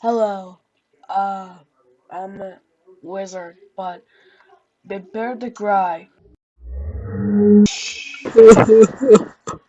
Hello. Uh, I'm a wizard, but prepare to cry.